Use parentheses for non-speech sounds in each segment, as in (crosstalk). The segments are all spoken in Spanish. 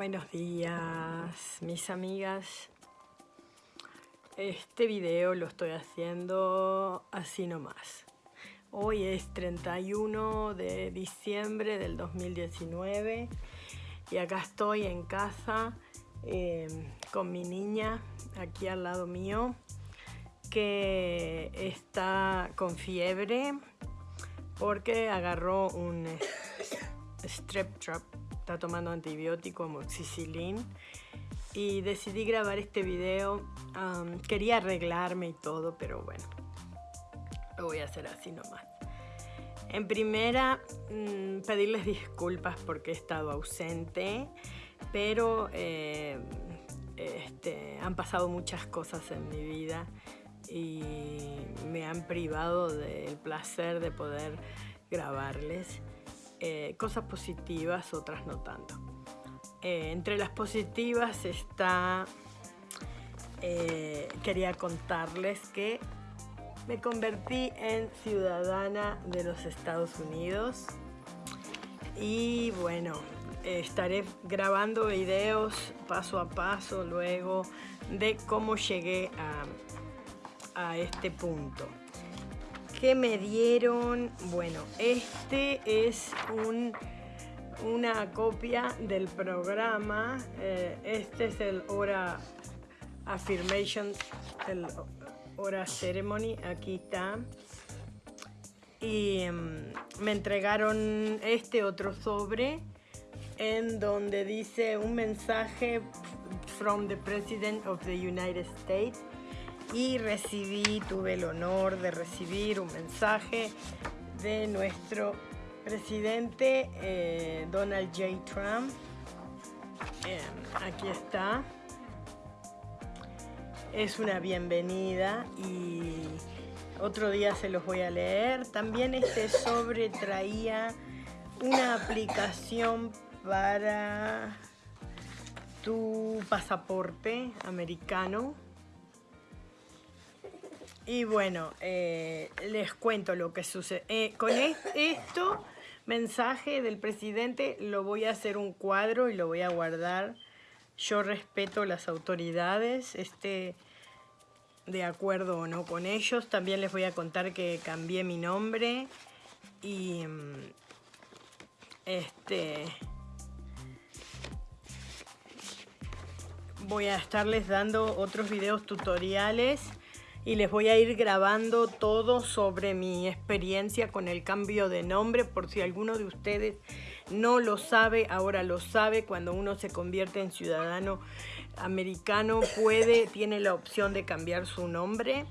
Buenos días, mis amigas. Este video lo estoy haciendo así nomás. Hoy es 31 de diciembre del 2019 y acá estoy en casa em, con mi niña aquí al lado mío que está con fiebre porque agarró un strep trap está tomando antibiótico amoxicilin y decidí grabar este video. quería arreglarme y todo, pero bueno, lo voy a hacer así nomás. En primera, mm, pedirles disculpas porque he estado ausente, pero eh, este, han pasado muchas cosas en mi vida y me han privado del placer de poder grabarles. Eh, cosas positivas, otras no tanto. Eh, entre las positivas está, eh, quería contarles que me convertí en ciudadana de los Estados Unidos y bueno, estaré grabando videos paso a paso luego de cómo llegué a este punto. ¿Qué me dieron? Bueno, este es una copia del programa. Eh, este es el Hora Affirmation, el Hora Ceremony. Aquí está. Y em, me entregaron este otro sobre en donde dice un mensaje from the President of the United States y recibí, tuve el honor de recibir un mensaje de nuestro presidente eh, Donald J. Trump. Em, aquí está. Es una bienvenida y otro día se los voy a leer. También este sobre traía una aplicación para tu pasaporte americano y bueno, eh, les cuento lo que sucede. Eh, con esto, mensaje del presidente, lo voy a hacer un cuadro y lo voy a guardar. Yo respeto las autoridades, este, de acuerdo o no con ellos. También les voy a contar que cambié mi nombre y mm, este voy a estarles dando otros videos tutoriales y les voy a ir grabando todo sobre mi experiencia con el cambio de nombre por si alguno de ustedes no lo sabe, ahora lo sabe, cuando uno se convierte en ciudadano americano puede, tiene la opción de cambiar su nombre.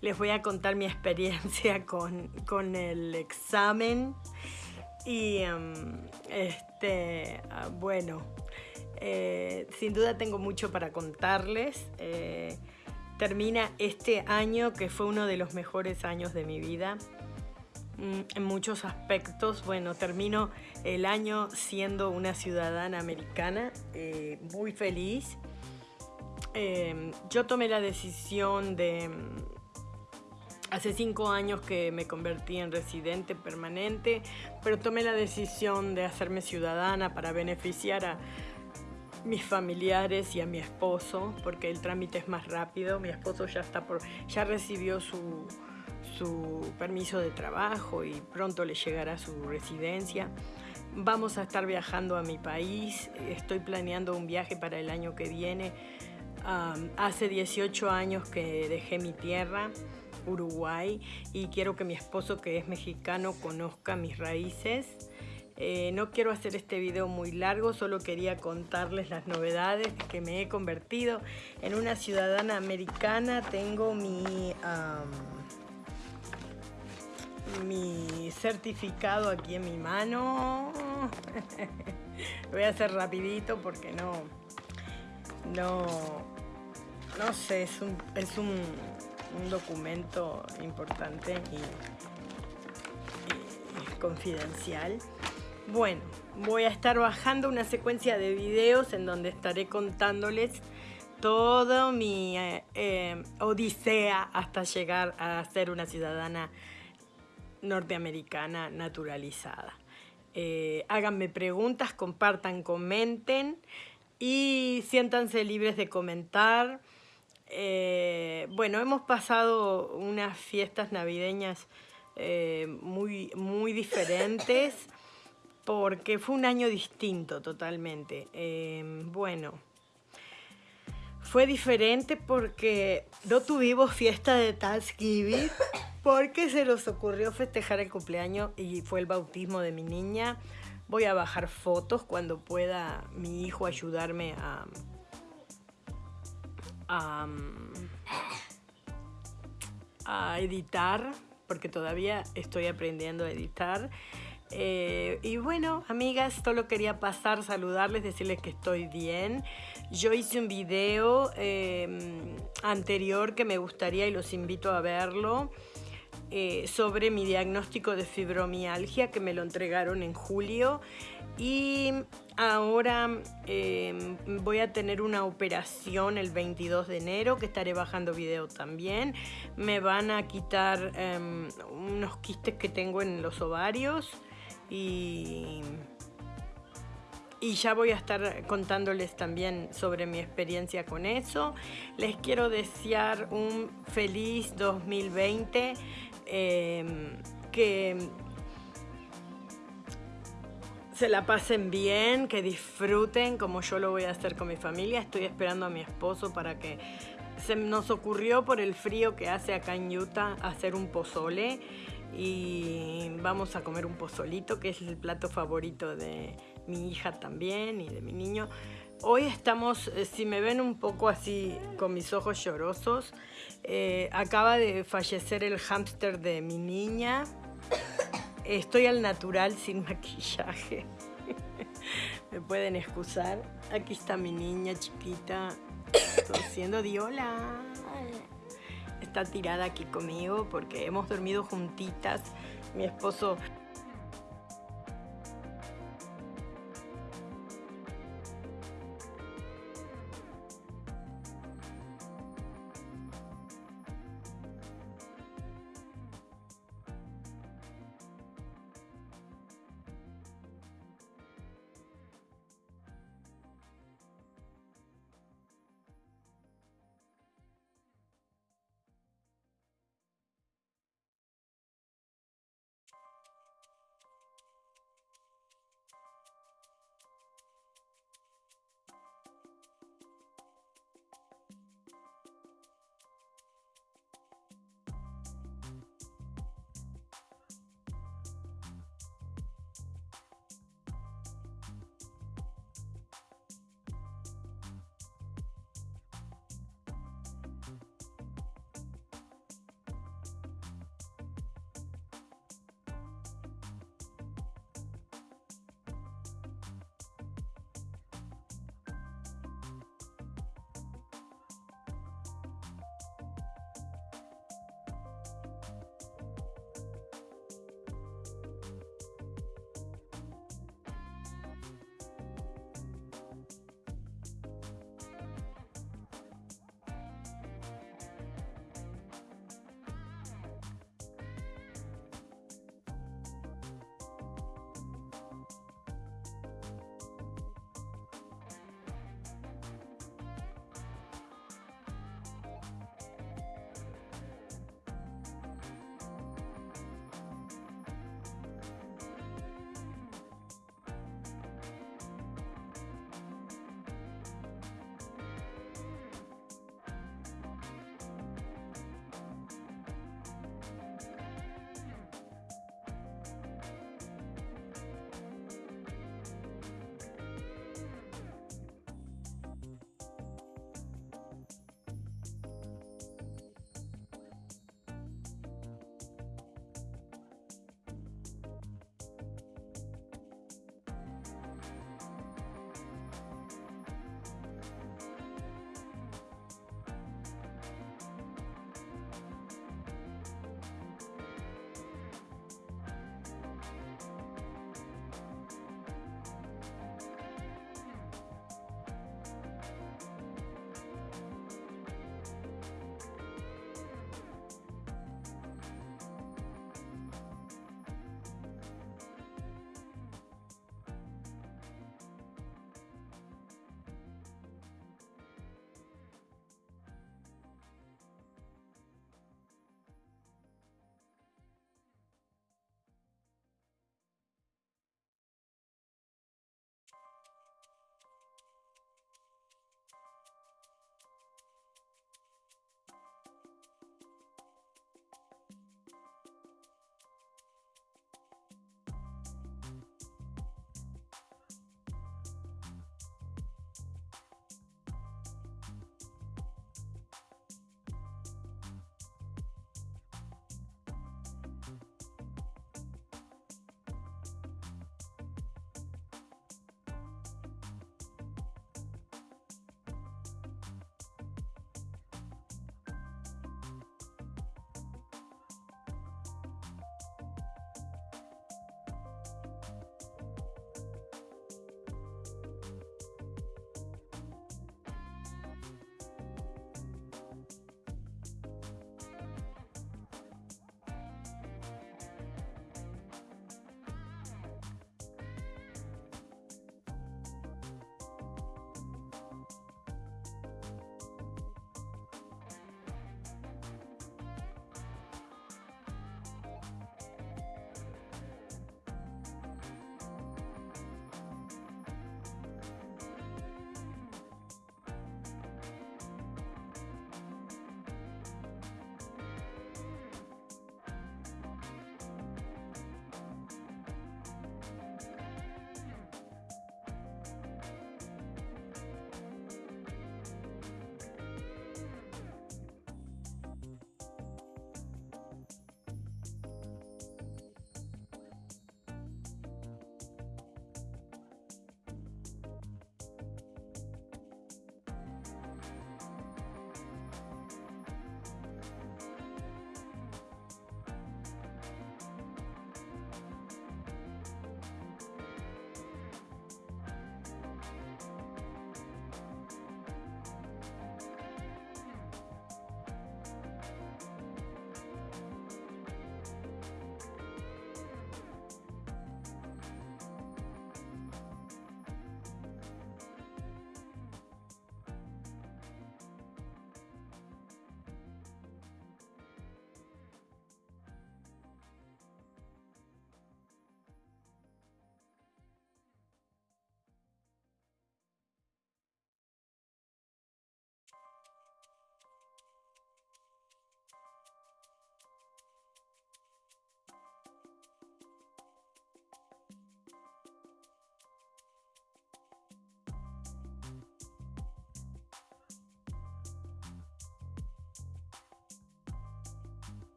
Les voy a contar mi (laughs) experiencia con, el examen y em, este, ah, bueno, eh, sin duda tengo mucho para contarles. Eh, termina este año que fue uno de los mejores años de mi vida mm, en muchos aspectos. Bueno, termino el año siendo una ciudadana americana, eh, muy feliz. Em, yo tomé la decisión de, mm, hace cinco años que me convertí en residente permanente, pero tomé la decisión de hacerme ciudadana para beneficiar a mis familiares y a mi esposo, porque el trámite es más rápido. Mi esposo ya, está por, ya recibió su, su permiso de trabajo y pronto le llegará su residencia. Vamos a estar viajando a mi país, estoy planeando un viaje para el año que viene. hace 18 años que dejé mi tierra, Uruguay, y quiero que mi esposo, que es mexicano, conozca mis raíces. Eh, no quiero hacer este video muy largo, solo quería contarles las novedades que me he convertido en una ciudadana americana. Tengo mi, mi certificado aquí en mi mano. (laughs) Voy a hacer rapidito porque no, no, no sé, es un, es un, documento importante y confidencial. Bueno, voy a estar bajando una secuencia de videos en donde estaré contándoles toda mi eh, eh, odisea hasta llegar a ser una ciudadana norteamericana naturalizada. Eh, háganme preguntas, compartan, comenten. y siéntanse libres de comentar. Bueno, hemos pasado unas fiestas navideñas muy, muy diferentes (laughs) porque fue un año distinto totalmente. Eh, bueno, fue diferente porque no tuvimos fiesta de Thanksgiving (coughs) porque se nos ocurrió festejar el cumpleaños y fue el bautismo de mi niña. Voy a bajar fotos cuando pueda mi hijo ayudarme a, a, editar, porque todavía estoy aprendiendo a editar. Eh, y bueno, amigas, solo quería pasar, saludarles, decirles que estoy bien. Yo hice un video em, anterior que me gustaría y los invito a verlo. Eh, sobre mi diagnóstico de fibromialgia que me lo entregaron en julio y ahora em, voy a tener una operación el 22 de enero que estaré bajando video también. Me van a quitar em, unos quistes que tengo en los ovarios y, y ya voy a estar contándoles también sobre mi experiencia con eso. Les quiero desear un feliz 2020 Em, que se la pasen bien, que disfruten como yo lo voy a hacer con mi familia. Estoy esperando a mi esposo para que se nos ocurrió por el frío que hace acá en Utah hacer un pozole y vamos a comer un pozolito que es el plato favorito de mi hija también y de mi niño. Hoy estamos, eh, si me ven un poco así con mis ojos llorosos, eh, acaba de fallecer el hámster de mi niña. Estoy al natural sin (laughs) maquillaje. me pueden excusar. Aquí está mi niña chiquita, (coughs) siendo diola. Está tirada aquí conmigo porque hemos dormido juntitas. Mi esposo